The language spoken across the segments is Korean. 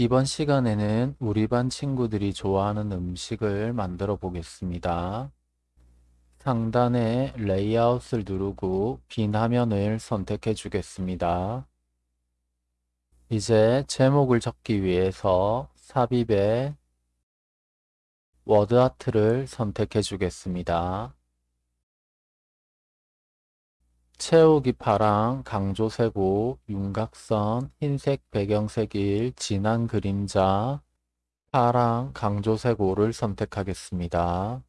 이번 시간에는 우리 반 친구들이 좋아하는 음식을 만들어 보겠습니다. 상단에 레이아웃을 누르고 빈 화면을 선택해 주겠습니다. 이제 제목을 적기 위해서 삽입에 워드아트를 선택해 주겠습니다. 채우기 파랑, 강조색 오, 윤곽선, 흰색 배경색 일, 진한 그림자, 파랑, 강조세고를 선택하겠습니다.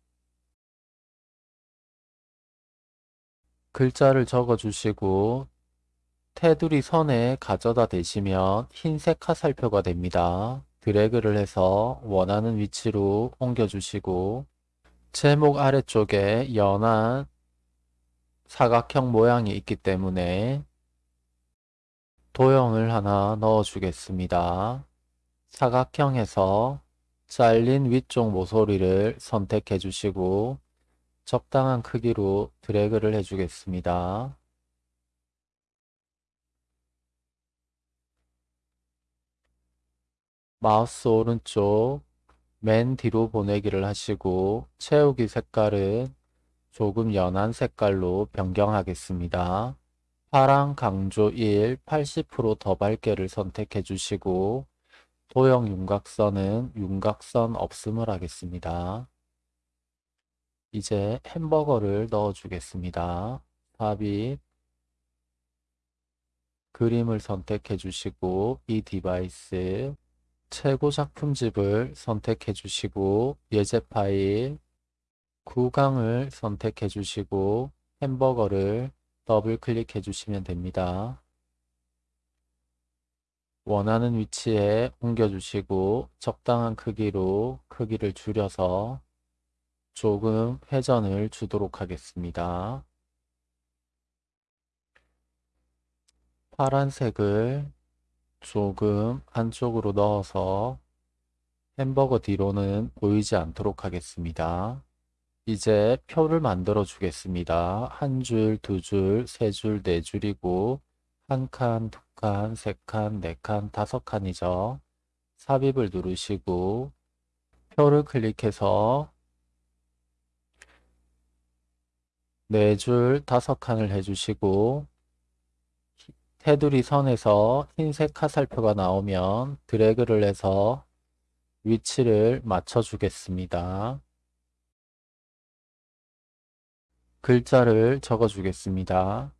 글자를 적어주시고 테두리 선에 가져다 대시면 흰색 화살표가 됩니다. 드래그를 해서 원하는 위치로 옮겨주시고 제목 아래쪽에 연한 사각형 모양이 있기 때문에 도형을 하나 넣어 주겠습니다. 사각형에서 잘린 위쪽 모서리를 선택해 주시고 적당한 크기로 드래그를 해 주겠습니다. 마우스 오른쪽 맨 뒤로 보내기를 하시고 채우기 색깔은 조금 연한 색깔로 변경하겠습니다. 파랑 강조 1 80%더 밝게를 선택해 주시고 도형 윤곽선은 윤곽선 없음을 하겠습니다. 이제 햄버거를 넣어 주겠습니다. 삽입 그림을 선택해 주시고 이 device 최고 작품집을 선택해 주시고 예제 파일 구강을 선택해 주시고 햄버거를 더블 클릭해 주시면 됩니다. 원하는 위치에 옮겨 주시고 적당한 크기로 크기를 줄여서 조금 회전을 주도록 하겠습니다. 파란색을 조금 안쪽으로 넣어서 햄버거 뒤로는 보이지 않도록 하겠습니다. 이제 표를 만들어 주겠습니다. 한 줄, 두 줄, 세 줄, 네 줄이고 한 칸, 두 칸, 세 칸, 네 칸, 다섯 칸이죠. 삽입을 누르시고 표를 클릭해서 네 줄, 다섯 칸을 해주시고 테두리 선에서 흰색 화살표가 나오면 드래그를 해서 위치를 맞춰 주겠습니다. 글자를 적어 주겠습니다.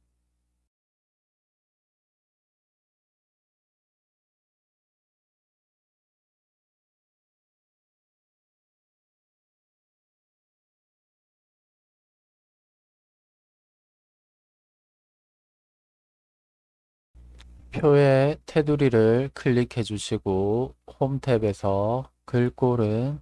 표의 테두리를 클릭해 주시고 홈 탭에서 글꼴은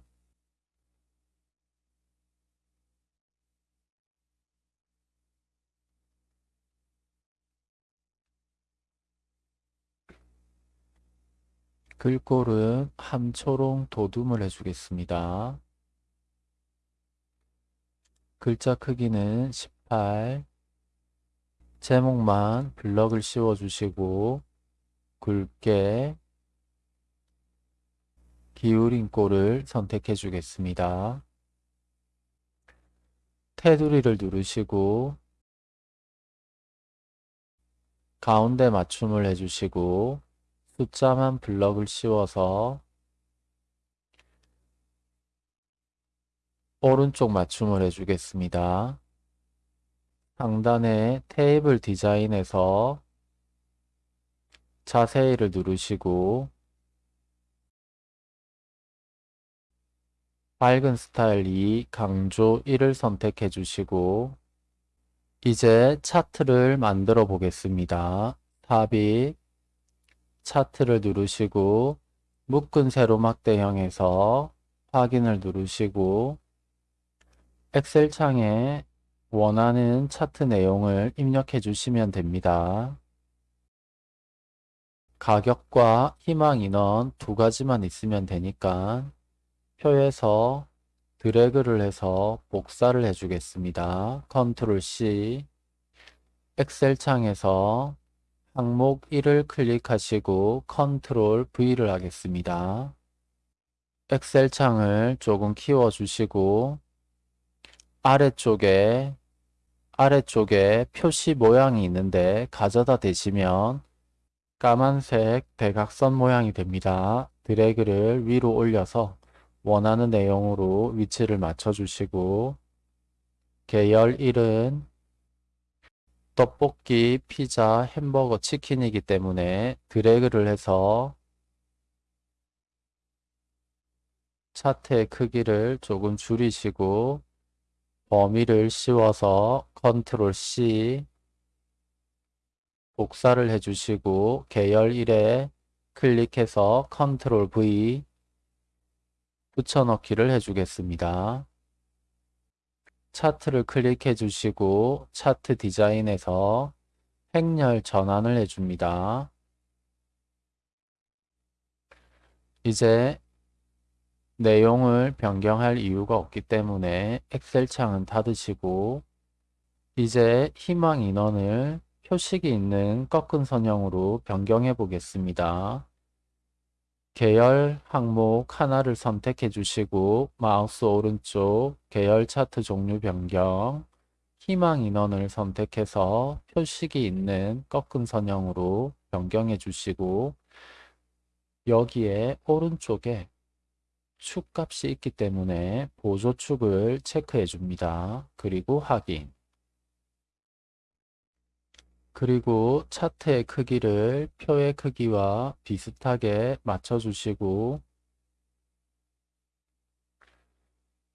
글꼴은 함초롱 도둠을 해주겠습니다. 글자 크기는 18 제목만 블럭을 씌워주시고 굵게 기울인 꼴을 선택해 주겠습니다. 테두리를 누르시고 가운데 맞춤을 해주시고 숫자만 블럭을 씌워서 오른쪽 맞춤을 해주겠습니다. 상단에 테이블 디자인에서 자세히를 누르시고 밝은 스타일 2 강조 1을 선택해 주시고 이제 차트를 만들어 보겠습니다. 삽입 차트를 누르시고 묶은 세로 막대형에서 확인을 누르시고 엑셀 창에 원하는 차트 내용을 입력해 주시면 됩니다. 가격과 희망 인원 두 가지만 있으면 되니까 표에서 드래그를 해서 복사를 해주겠습니다. 컨트롤 C 엑셀 창에서 항목 1을 클릭하시고 컨트롤 V를 하겠습니다. 엑셀 창을 조금 키워주시고 아래쪽에 아래쪽에 표시 모양이 있는데 가져다 대시면 까만색 대각선 모양이 됩니다. 드래그를 위로 올려서 원하는 내용으로 위치를 맞춰주시고 계열 1은 떡볶이, 피자, 햄버거, 치킨이기 때문에 드래그를 해서 차트의 크기를 조금 줄이시고 범위를 씌워서 컨트롤 C 복사를 해주시고 계열 1에 클릭해서 컨트롤 V 붙여넣기를 해주겠습니다. 차트를 클릭해 주시고 차트 디자인에서 행렬 전환을 해줍니다. 이제 내용을 변경할 이유가 없기 때문에 엑셀 창은 닫으시고 이제 희망 인원을 표식이 있는 꺾은 선형으로 변경해 보겠습니다. 계열 항목 하나를 선택해 주시고 마우스 오른쪽 계열 차트 종류 변경 희망 인원을 선택해서 표식이 있는 꺾은 선형으로 변경해 주시고 여기에 오른쪽에 축 값이 있기 때문에 보조축을 체크해 줍니다. 그리고 확인 그리고 차트의 크기를 표의 크기와 비슷하게 맞춰주시고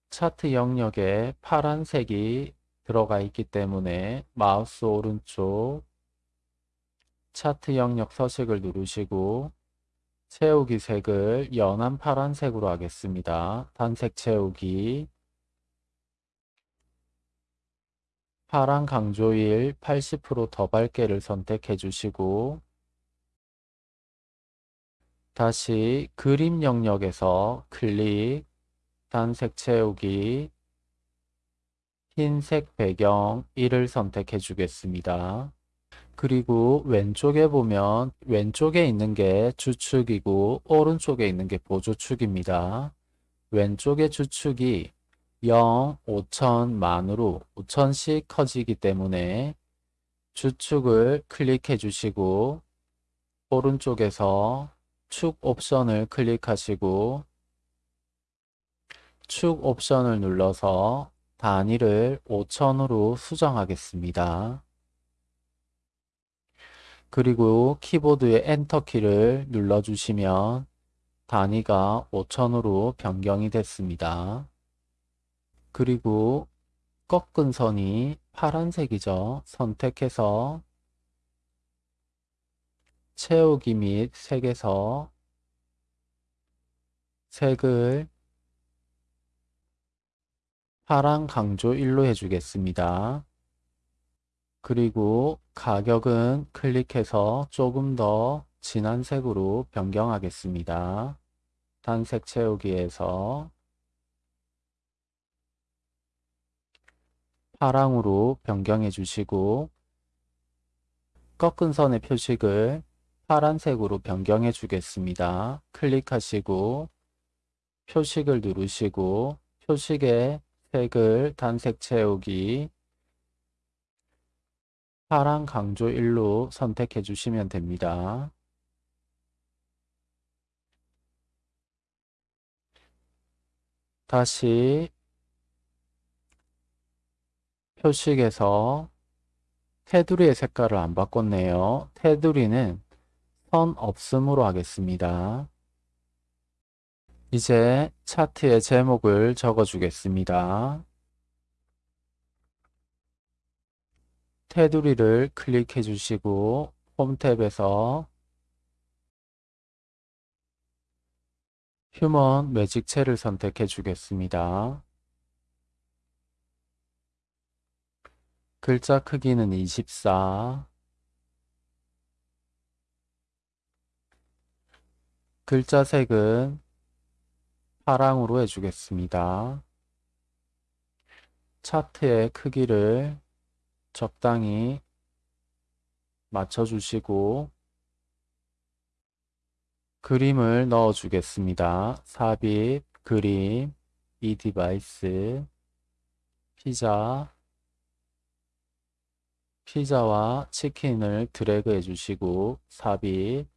차트 영역에 파란색이 들어가 있기 때문에 마우스 오른쪽 차트 영역 서식을 누르시고 채우기 색을 연한 파란색으로 하겠습니다. 단색 채우기 파란 강조일 80%더 밝게를 선택해 주시고 다시 그림 영역에서 클릭, 단색 채우기, 흰색 배경 1을 선택해 주겠습니다. 그리고 왼쪽에 보면 왼쪽에 있는 게 주축이고 오른쪽에 있는 게 보조축입니다. 왼쪽의 주축이 0, 5천, 만으로 5천씩 커지기 때문에 주축을 클릭해 주시고 오른쪽에서 축 옵션을 클릭하시고 축 옵션을 눌러서 단위를 5천으로 수정하겠습니다. 그리고 키보드의 엔터키를 눌러주시면 단위가 5천으로 변경이 됐습니다. 그리고 꺾은 선이 파란색이죠. 선택해서 채우기 및 색에서 색을 파란 강조 1로 해주겠습니다. 그리고 가격은 클릭해서 조금 더 진한 색으로 변경하겠습니다. 단색 채우기에서 파랑으로 변경해 주시고 꺾은 선의 표식을 파란색으로 변경해 주겠습니다. 클릭하시고 표식을 누르시고 표식의 색을 단색 채우기 파란 강조 1로 선택해 주시면 됩니다. 다시 표식에서 테두리의 색깔을 안 바꿨네요. 테두리는 선 없음으로 하겠습니다. 이제 차트의 제목을 적어 주겠습니다. 테두리를 클릭해 주시고 홈 탭에서 휴먼 매직체를 선택해 주겠습니다. 글자 크기는 24 글자 색은 파랑으로 해주겠습니다. 차트의 크기를 적당히 맞춰주시고 그림을 넣어 주겠습니다. 삽입, 그림, 이 device, 피자, 피자와 치킨을 드래그 해주시고 삽입,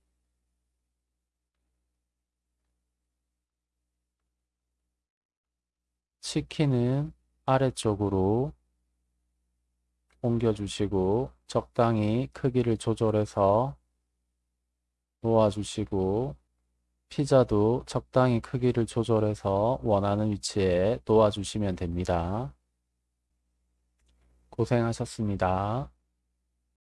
치킨은 아래쪽으로 옮겨주시고 적당히 크기를 조절해서 놓아주시고 피자도 적당히 크기를 조절해서 원하는 위치에 놓아주시면 됩니다. 고생하셨습니다.